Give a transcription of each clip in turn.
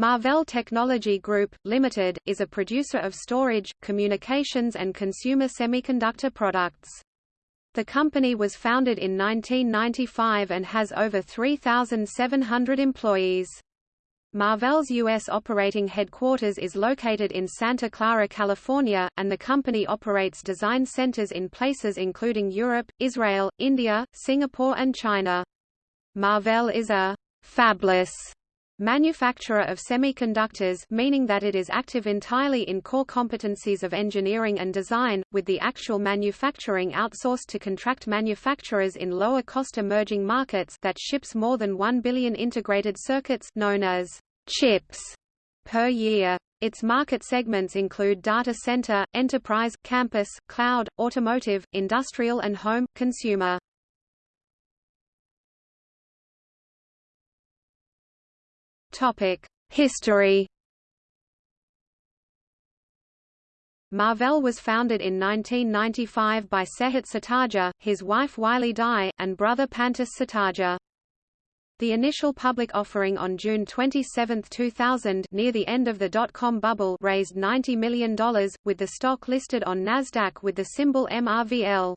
Marvell Technology Group, Limited, is a producer of storage, communications and consumer semiconductor products. The company was founded in 1995 and has over 3,700 employees. Marvell's U.S. operating headquarters is located in Santa Clara, California, and the company operates design centers in places including Europe, Israel, India, Singapore and China. Marvell is a «fabless» manufacturer of semiconductors meaning that it is active entirely in core competencies of engineering and design, with the actual manufacturing outsourced to contract manufacturers in lower-cost emerging markets that ships more than 1 billion integrated circuits known as chips per year. Its market segments include data center, enterprise, campus, cloud, automotive, industrial and home, consumer. History Marvell was founded in 1995 by Sehat Sutardja, his wife Weili Dai, and brother Pantas Sutardja. The initial public offering on June 27, 2000 near the end of the dot-com bubble raised $90 million, with the stock listed on Nasdaq with the symbol MRVL.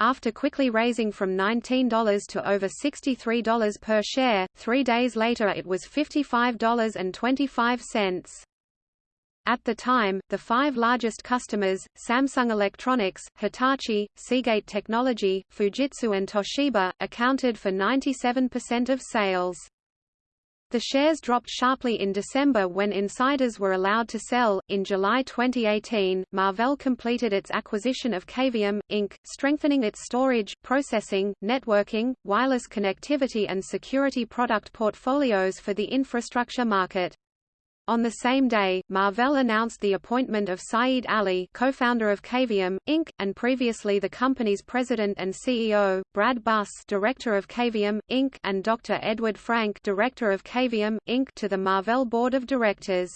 After quickly raising from $19 to over $63 per share, three days later it was $55.25. At the time, the five largest customers, Samsung Electronics, Hitachi, Seagate Technology, Fujitsu and Toshiba, accounted for 97% of sales. The shares dropped sharply in December when insiders were allowed to sell. In July 2018, Marvell completed its acquisition of Cavium, Inc., strengthening its storage, processing, networking, wireless connectivity and security product portfolios for the infrastructure market. On the same day, Marvell announced the appointment of Syed Ali co-founder of Cavium, Inc., and previously the company's president and CEO, Brad Buss director of Cavium, Inc., and Dr. Edward Frank director of Cavium, Inc. to the Marvell board of directors.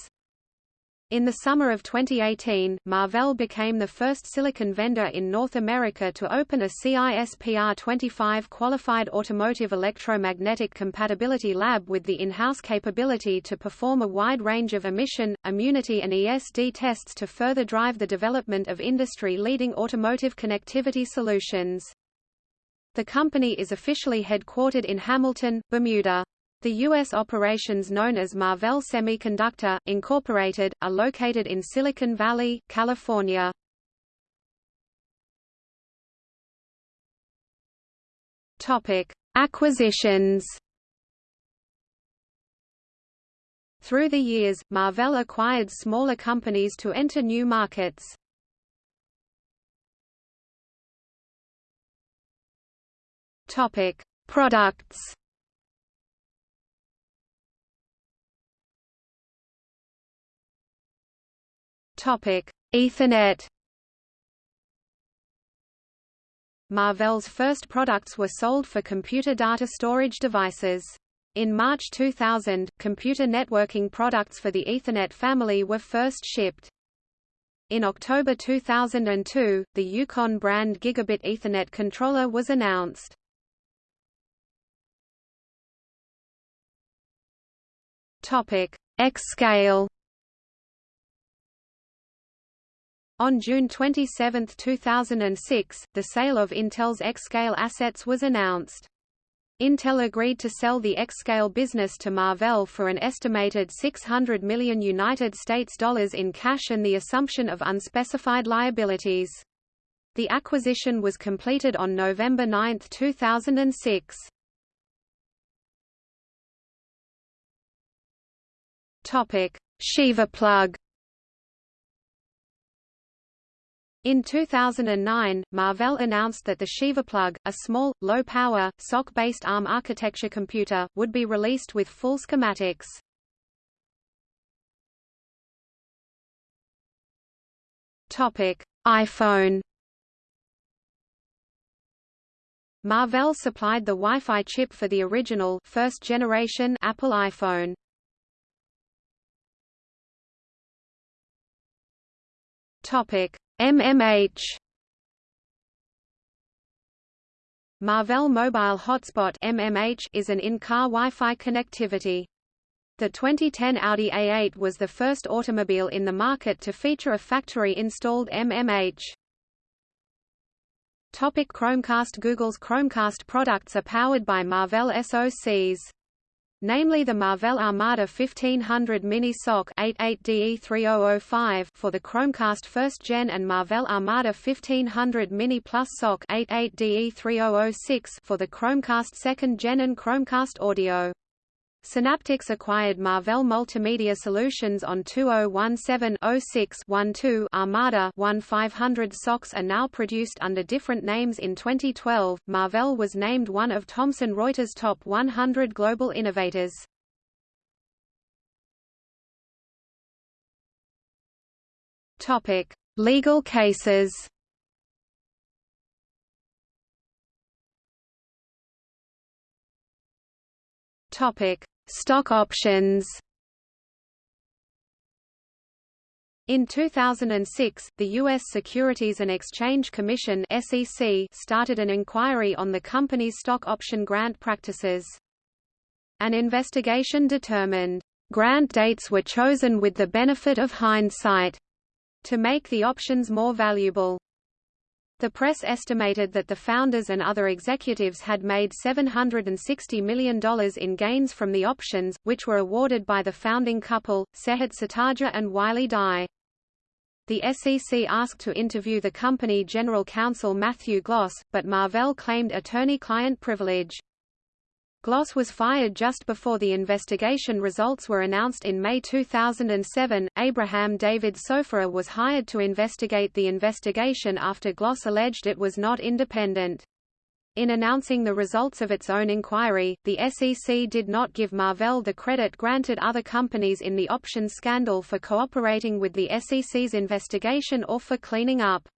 In the summer of 2018, Marvell became the first silicon vendor in North America to open a CISPR 25 qualified automotive electromagnetic compatibility lab with the in-house capability to perform a wide range of emission, immunity and ESD tests to further drive the development of industry-leading automotive connectivity solutions. The company is officially headquartered in Hamilton, Bermuda. The U.S. operations known as Marvell Semiconductor, Incorporated, are located in Silicon Valley, California. Acquisitions Through the years, Marvell acquired smaller companies to enter new markets. Products Topic: Ethernet. Marvell's first products were sold for computer data storage devices. In March 2000, computer networking products for the Ethernet family were first shipped. In October 2002, the Yukon brand Gigabit Ethernet controller was announced. Topic: X-Scale On June 27, 2006, the sale of Intel's X-Scale assets was announced. Intel agreed to sell the X-Scale business to Marvell for an estimated 600 million United States dollars in cash and the assumption of unspecified liabilities. The acquisition was completed on November 9, 2006. Topic: Sheeva plug In 2009, Marvell announced that the SheevaPlug, a small, low-power, SoC-based ARM architecture computer, would be released with full schematics. Topic: iPhone Marvell supplied the Wi-Fi chip for the original first-generation Apple iPhone. Topic: MMH Marvell Mobile Hotspot MMH is an in-car Wi-Fi connectivity. The 2010 Audi A8 was the first automobile in the market to feature a factory-installed MMH. Topic Chromecast Google's Chromecast products are powered by Marvell SoCs. Namely the Marvell Armada 1500 Mini SoC 88DE3005 for the Chromecast first gen and Marvell Armada 1500 Mini Plus SoC 88DE3006 for the Chromecast second gen and Chromecast Audio. Synaptics acquired Marvell Multimedia Solutions on 2017-06-12 Armada 1500 SoCs are now produced under different names in 2012. Marvell was named one of Thomson Reuters' top 100 global innovators. Topic: Legal cases. Topic: Stock options. In 2006, the U.S. Securities and Exchange Commission (SEC) started an inquiry on the company's stock option grant practices. An investigation determined grant dates were chosen with the benefit of hindsight to make the options more valuable. The press estimated that the founders and other executives had made $760 million in gains from the options, which were awarded by the founding couple, Sehat Sutardja and Weili Dai. The SEC asked to interview the company general counsel Matthew Gloss, but Marvell claimed attorney-client privilege. Gloss was fired just before the investigation results were announced in May 2007. Abraham David Sofaer was hired to investigate the investigation after Gloss alleged it was not independent. In announcing the results of its own inquiry, the SEC did not give Marvell the credit granted other companies in the options scandal for cooperating with the SEC's investigation or for cleaning up.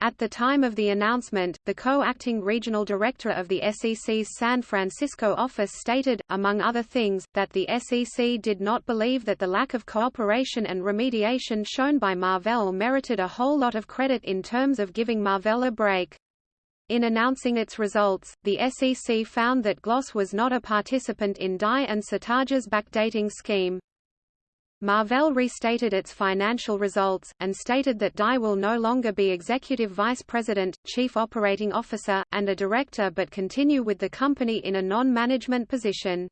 At the time of the announcement, the co-acting regional director of the SEC's San Francisco office stated, among other things, that the SEC did not believe that the lack of cooperation and remediation shown by Marvell merited a whole lot of credit in terms of giving Marvell a break. In announcing its results, the SEC found that Gloss was not a participant in Dai and Sutardja's backdating scheme. Marvell restated its financial results, and stated that Dai will no longer be Executive Vice President, Chief Operating Officer, and a Director but continue with the company in a non-management position.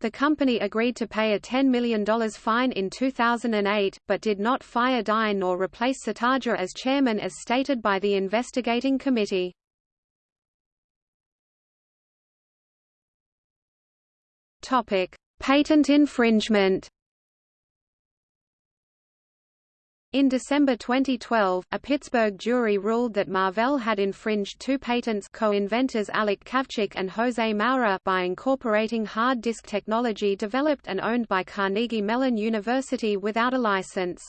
The company agreed to pay a $10 million fine in 2008, but did not fire Dai nor replace Sutardja as chairman as stated by the investigating committee. Patent infringement In December 2012, a Pittsburgh jury ruled that Marvell had infringed two patents co-inventors Alec Kavcic and Jose Moura by incorporating hard disk technology developed and owned by Carnegie Mellon University without a license.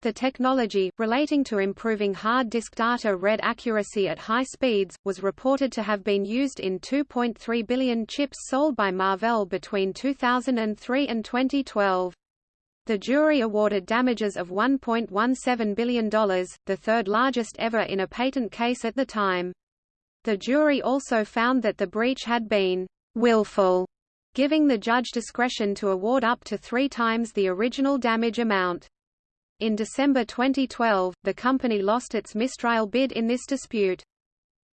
The technology, relating to improving hard disk data read accuracy at high speeds, was reported to have been used in 2.3 billion chips sold by Marvell between 2003 and 2012. The jury awarded damages of $1.17 billion, the third largest ever in a patent case at the time. The jury also found that the breach had been willful, giving the judge discretion to award up to three times the original damage amount. In December 2012, the company lost its mistrial bid in this dispute.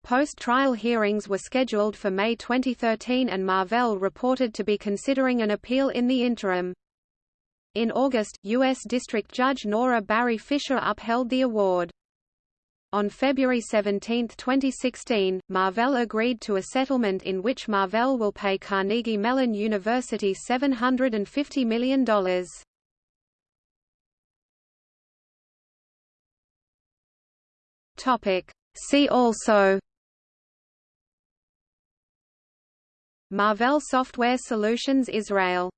Post-trial hearings were scheduled for May 2013 and Marvell reported to be considering an appeal in the interim. In August, U.S. District Judge Nora Barry Fischer upheld the award. On February 17, 2016, Marvell agreed to a settlement in which Marvell will pay Carnegie Mellon University $750 million. See also Marvell Software Solutions Israel